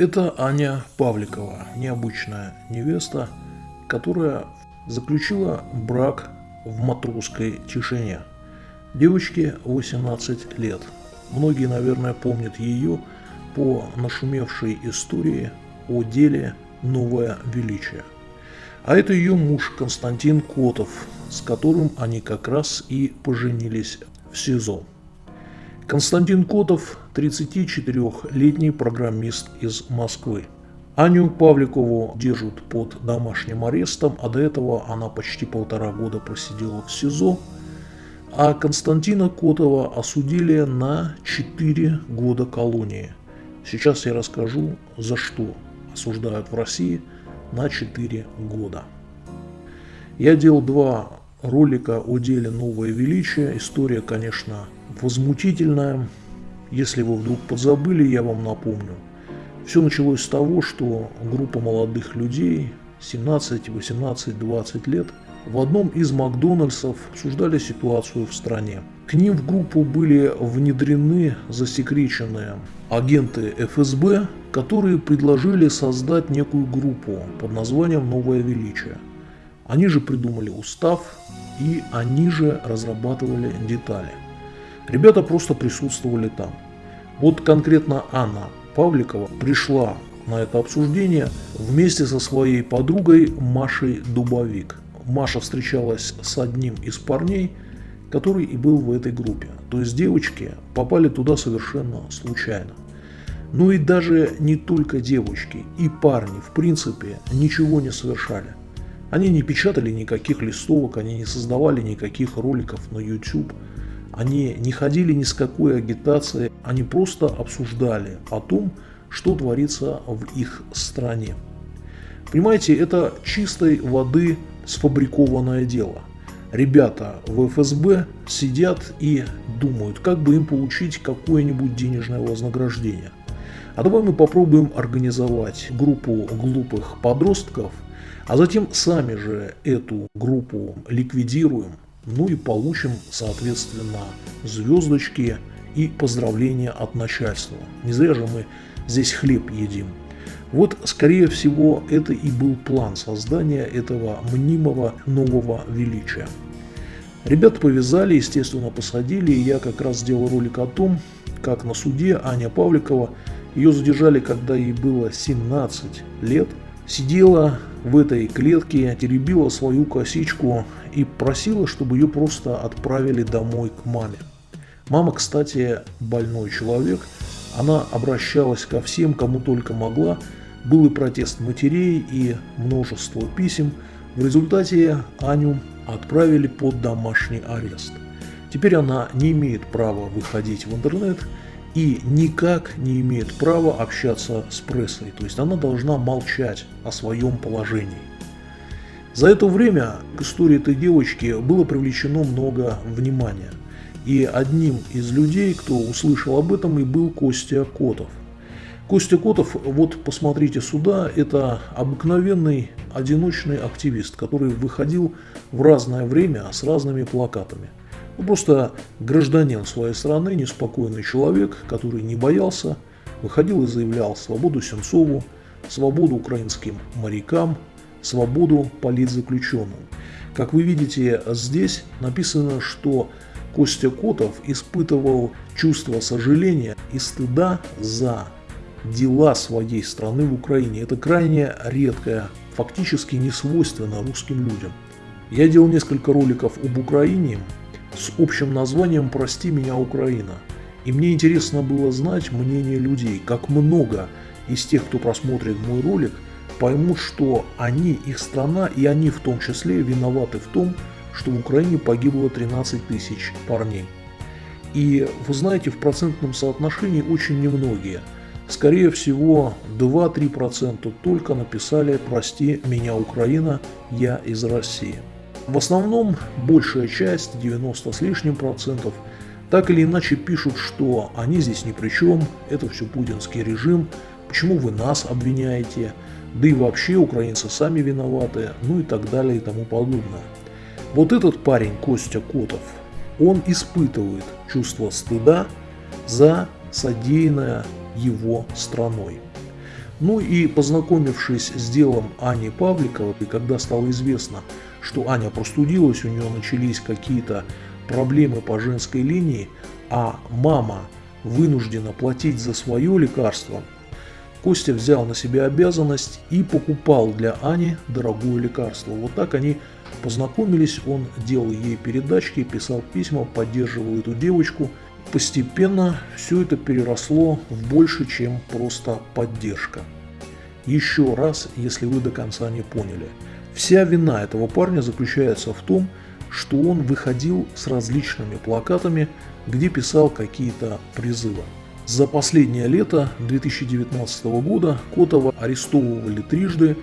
Это Аня Павликова, необычная невеста, которая заключила брак в матросской тишине. Девочке 18 лет. Многие, наверное, помнят ее по нашумевшей истории о деле «Новое величие». А это ее муж Константин Котов, с которым они как раз и поженились в СИЗО. Константин Котов – 34-летний программист из Москвы. Аню Павликову держат под домашним арестом, а до этого она почти полтора года просидела в СИЗО. А Константина Котова осудили на 4 года колонии. Сейчас я расскажу, за что осуждают в России на 4 года. Я делал два ролика о деле «Новое величие». История, конечно, возмутительная. Если вы вдруг подзабыли, я вам напомню. Все началось с того, что группа молодых людей, 17, 18, 20 лет, в одном из Макдональдсов обсуждали ситуацию в стране. К ним в группу были внедрены засекреченные агенты ФСБ, которые предложили создать некую группу под названием «Новое величие». Они же придумали устав и они же разрабатывали детали. Ребята просто присутствовали там. Вот конкретно Анна Павликова пришла на это обсуждение вместе со своей подругой Машей Дубовик. Маша встречалась с одним из парней, который и был в этой группе. То есть девочки попали туда совершенно случайно. Ну и даже не только девочки, и парни в принципе ничего не совершали. Они не печатали никаких листовок, они не создавали никаких роликов на YouTube – они не ходили ни с какой агитацией, они просто обсуждали о том, что творится в их стране. Понимаете, это чистой воды сфабрикованное дело. Ребята в ФСБ сидят и думают, как бы им получить какое-нибудь денежное вознаграждение. А давай мы попробуем организовать группу глупых подростков, а затем сами же эту группу ликвидируем, ну и получим, соответственно, звездочки и поздравления от начальства. Не зря же мы здесь хлеб едим. Вот, скорее всего, это и был план создания этого мнимого нового величия. Ребят повязали, естественно, посадили, и я как раз сделал ролик о том, как на суде Аня Павликова, ее задержали, когда ей было 17 лет, сидела в этой клетке, теребила свою косичку и просила, чтобы ее просто отправили домой к маме. Мама, кстати, больной человек, она обращалась ко всем, кому только могла, был и протест матерей, и множество писем. В результате Аню отправили под домашний арест. Теперь она не имеет права выходить в интернет и никак не имеет права общаться с прессой. То есть она должна молчать о своем положении. За это время к истории этой девочки было привлечено много внимания. И одним из людей, кто услышал об этом, и был Костя Котов. Костя Котов, вот посмотрите сюда, это обыкновенный одиночный активист, который выходил в разное время с разными плакатами. Ну, просто гражданин своей страны, неспокойный человек, который не боялся, выходил и заявлял свободу Сенцову, свободу украинским морякам, свободу политзаключенным. Как вы видите, здесь написано, что Костя Котов испытывал чувство сожаления и стыда за дела своей страны в Украине. Это крайне редкое, фактически не свойственно русским людям. Я делал несколько роликов об Украине с общим названием «Прости меня, Украина». И мне интересно было знать мнение людей, как много из тех, кто просмотрит мой ролик – поймут, что они, их страна и они в том числе виноваты в том, что в Украине погибло 13 тысяч парней. И вы знаете, в процентном соотношении очень немногие. Скорее всего, 2-3% только написали «Прости меня, Украина, я из России». В основном, большая часть, 90 с лишним процентов, так или иначе пишут, что они здесь ни при чем, это все путинский режим, почему вы нас обвиняете, да и вообще украинцы сами виноваты, ну и так далее и тому подобное. Вот этот парень, Костя Котов, он испытывает чувство стыда за содеянное его страной. Ну и познакомившись с делом Ани Павликовой, когда стало известно, что Аня простудилась, у нее начались какие-то проблемы по женской линии, а мама вынуждена платить за свое лекарство, Костя взял на себя обязанность и покупал для Ани дорогое лекарство. Вот так они познакомились, он делал ей передачки, писал письма, поддерживал эту девочку. Постепенно все это переросло в больше, чем просто поддержка. Еще раз, если вы до конца не поняли. Вся вина этого парня заключается в том, что он выходил с различными плакатами, где писал какие-то призывы. За последнее лето 2019 года Котова арестовывали трижды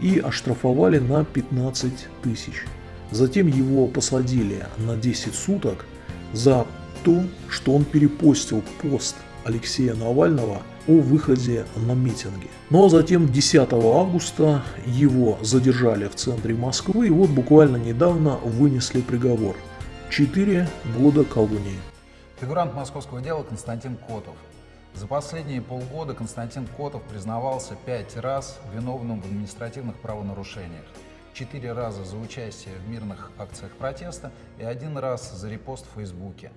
и оштрафовали на 15 тысяч. Затем его посадили на 10 суток за то, что он перепостил пост Алексея Навального о выходе на митинги. А затем 10 августа его задержали в центре Москвы и вот буквально недавно вынесли приговор. 4 года колонии. Фигурант московского дела Константин Котов. За последние полгода Константин Котов признавался пять раз виновным в административных правонарушениях. Четыре раза за участие в мирных акциях протеста и один раз за репост в Фейсбуке.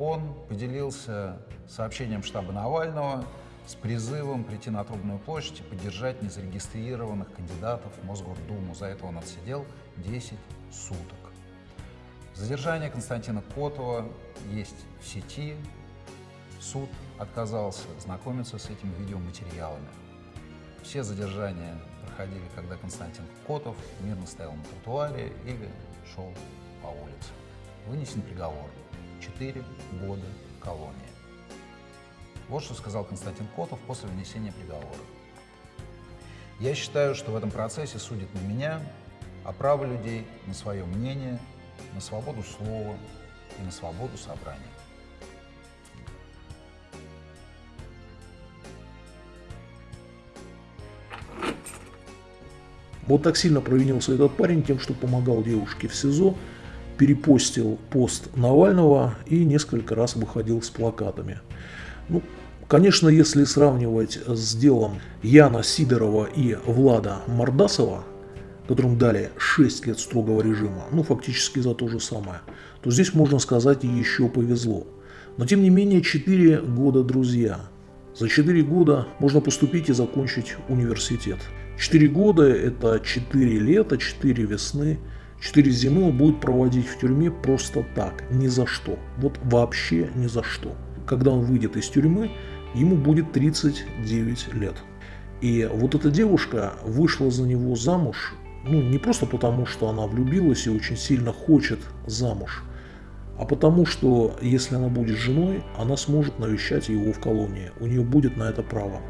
Он поделился сообщением штаба Навального с призывом прийти на Трубную площадь и поддержать незарегистрированных кандидатов в Мосгордуму. За это он отсидел 10 суток. Задержание Константина Котова есть в сети. Суд отказался знакомиться с этими видеоматериалами. Все задержания проходили, когда Константин Котов мирно стоял на тротуаре или шел по улице. Вынесен приговор. 4 года колонии. Вот что сказал Константин Котов после внесения приговора. Я считаю, что в этом процессе судят не меня, а право людей на свое мнение, на свободу слова и на свободу собрания. Вот так сильно провинился этот парень тем, что помогал девушке в СИЗО, перепостил пост Навального и несколько раз выходил с плакатами. Ну, конечно, если сравнивать с делом Яна Сидорова и Влада Мордасова, которым дали 6 лет строгого режима, ну фактически за то же самое, то здесь можно сказать еще повезло. Но тем не менее 4 года друзья. За 4 года можно поступить и закончить университет. 4 года это 4 лета, 4 весны, 4 зимы он будет проводить в тюрьме просто так, ни за что. Вот вообще ни за что. Когда он выйдет из тюрьмы, ему будет 39 лет. И вот эта девушка вышла за него замуж, ну не просто потому, что она влюбилась и очень сильно хочет замуж, а потому что если она будет женой, она сможет навещать его в колонии, у нее будет на это право.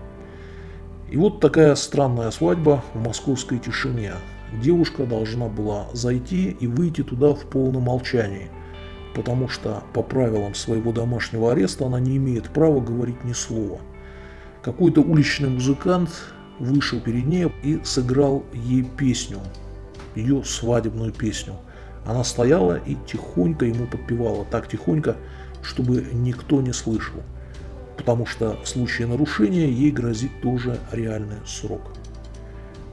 И вот такая странная свадьба в московской тишине. Девушка должна была зайти и выйти туда в полном молчании, потому что по правилам своего домашнего ареста она не имеет права говорить ни слова. Какой-то уличный музыкант вышел перед ней и сыграл ей песню, ее свадебную песню. Она стояла и тихонько ему подпевала, так тихонько, чтобы никто не слышал потому что в случае нарушения ей грозит тоже реальный срок.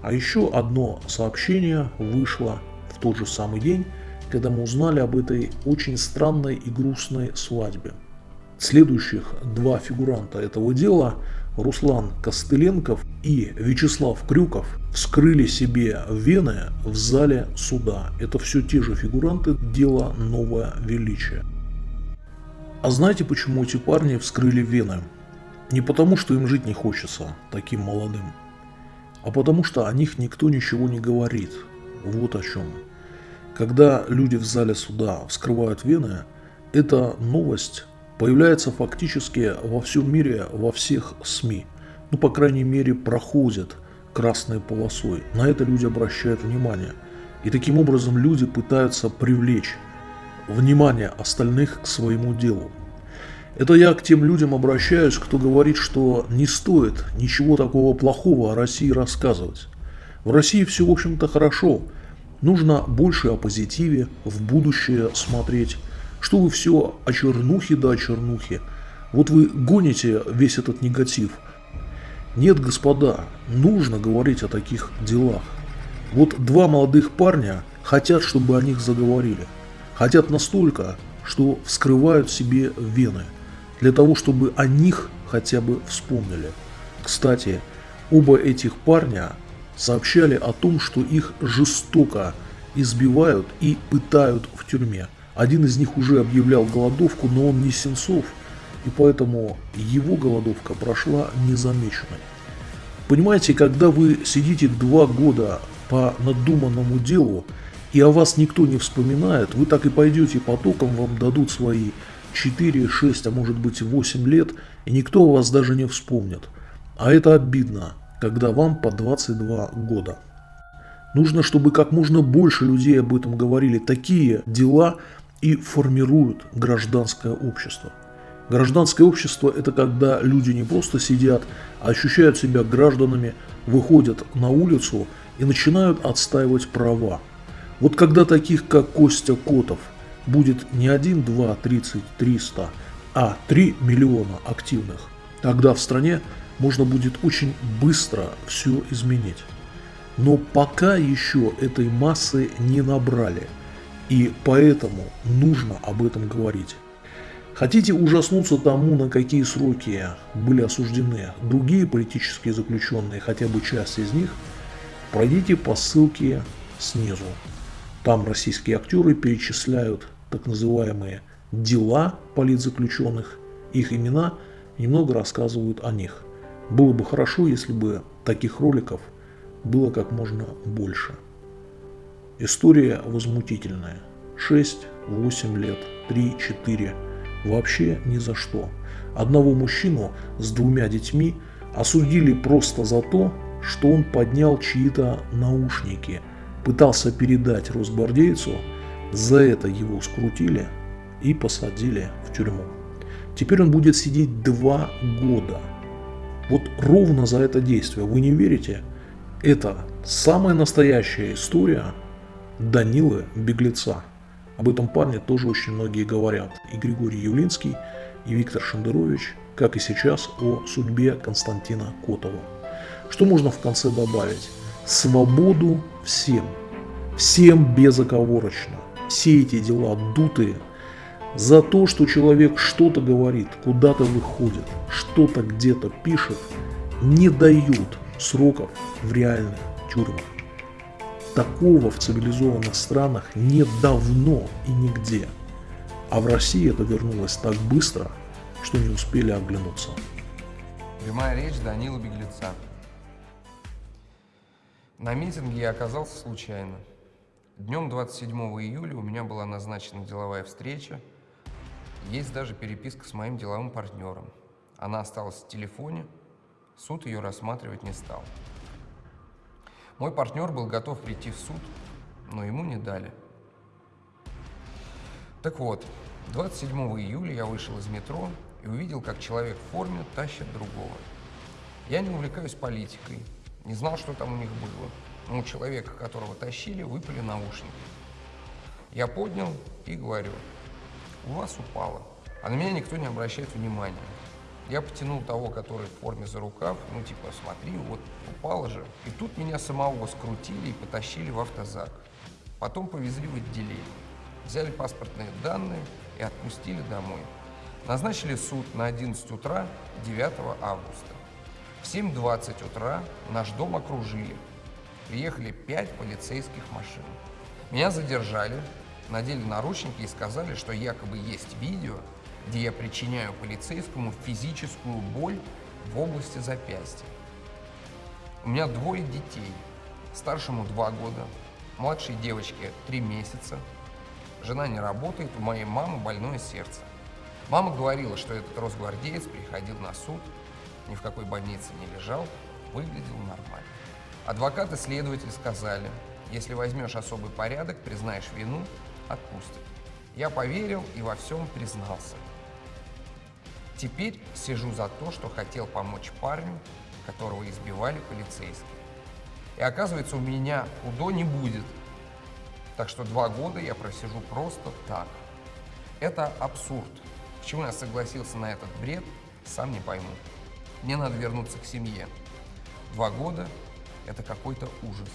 А еще одно сообщение вышло в тот же самый день, когда мы узнали об этой очень странной и грустной свадьбе. Следующих два фигуранта этого дела, Руслан Костыленков и Вячеслав Крюков, вскрыли себе вены в зале суда. Это все те же фигуранты дела «Новое величие». А знаете, почему эти парни вскрыли вены? Не потому, что им жить не хочется, таким молодым, а потому что о них никто ничего не говорит. Вот о чем. Когда люди в зале суда вскрывают вены, эта новость появляется фактически во всем мире, во всех СМИ. Ну, по крайней мере, проходит красной полосой. На это люди обращают внимание. И таким образом люди пытаются привлечь внимание остальных к своему делу. Это я к тем людям обращаюсь, кто говорит, что не стоит ничего такого плохого о России рассказывать. В России все, в общем-то, хорошо. Нужно больше о позитиве, в будущее смотреть. Что вы все о чернухе да о чернухе. Вот вы гоните весь этот негатив. Нет, господа, нужно говорить о таких делах. Вот два молодых парня хотят, чтобы о них заговорили. Хотят настолько, что вскрывают себе вены, для того, чтобы о них хотя бы вспомнили. Кстати, оба этих парня сообщали о том, что их жестоко избивают и пытают в тюрьме. Один из них уже объявлял голодовку, но он не Сенцов, и поэтому его голодовка прошла незамеченной. Понимаете, когда вы сидите два года по надуманному делу, и о вас никто не вспоминает, вы так и пойдете потоком, вам дадут свои 4, 6, а может быть 8 лет, и никто о вас даже не вспомнит. А это обидно, когда вам по 22 года. Нужно, чтобы как можно больше людей об этом говорили. Такие дела и формируют гражданское общество. Гражданское общество – это когда люди не просто сидят, а ощущают себя гражданами, выходят на улицу и начинают отстаивать права. Вот когда таких, как Костя Котов, будет не 1, 2, 30, 300, а 3 миллиона активных, тогда в стране можно будет очень быстро все изменить. Но пока еще этой массы не набрали, и поэтому нужно об этом говорить. Хотите ужаснуться тому, на какие сроки были осуждены другие политические заключенные, хотя бы часть из них, пройдите по ссылке снизу. Там российские актеры перечисляют так называемые дела политзаключенных, их имена немного рассказывают о них. Было бы хорошо, если бы таких роликов было как можно больше. История возмутительная. 6-8 лет, 3-4 вообще ни за что. Одного мужчину с двумя детьми осудили просто за то, что он поднял чьи-то наушники, пытался передать росгвардейцу, за это его скрутили и посадили в тюрьму. Теперь он будет сидеть два года. Вот ровно за это действие. Вы не верите? Это самая настоящая история Данилы Беглеца. Об этом парне тоже очень многие говорят. И Григорий Юлинский, и Виктор Шендерович, как и сейчас о судьбе Константина Котова. Что можно в конце добавить? Свободу всем. Всем безоговорочно. Все эти дела дутые. За то, что человек что-то говорит, куда-то выходит, что-то где-то пишет, не дают сроков в реальных тюрьмах. Такого в цивилизованных странах нет давно и нигде. А в России это вернулось так быстро, что не успели оглянуться. Прямая речь Данила Беглеца. На митинге я оказался случайно. Днем 27 июля у меня была назначена деловая встреча. Есть даже переписка с моим деловым партнером. Она осталась в телефоне, суд ее рассматривать не стал. Мой партнер был готов прийти в суд, но ему не дали. Так вот, 27 июля я вышел из метро и увидел, как человек в форме тащит другого. Я не увлекаюсь политикой, не знал, что там у них было. Но у человека, которого тащили, выпали наушники. Я поднял и говорю, у вас упало. А на меня никто не обращает внимания. Я потянул того, который в форме за рукав, ну типа, смотри, вот упало же. И тут меня самого скрутили и потащили в автозак. Потом повезли в отделение. Взяли паспортные данные и отпустили домой. Назначили суд на 11 утра 9 августа. В 7.20 утра наш дом окружили. Приехали пять полицейских машин. Меня задержали, надели наручники и сказали, что якобы есть видео, где я причиняю полицейскому физическую боль в области запястья. У меня двое детей. Старшему два года, младшей девочке три месяца. Жена не работает, у моей мамы больное сердце. Мама говорила, что этот росгвардеец приходил на суд, ни в какой больнице не лежал, выглядел нормально. Адвокат и следователь сказали, если возьмешь особый порядок, признаешь вину, отпустят. Я поверил и во всем признался. Теперь сижу за то, что хотел помочь парню, которого избивали полицейские. И оказывается, у меня УДО не будет. Так что два года я просижу просто так. Это абсурд. Почему я согласился на этот бред, сам не пойму. Мне надо вернуться к семье. Два года – это какой-то ужас.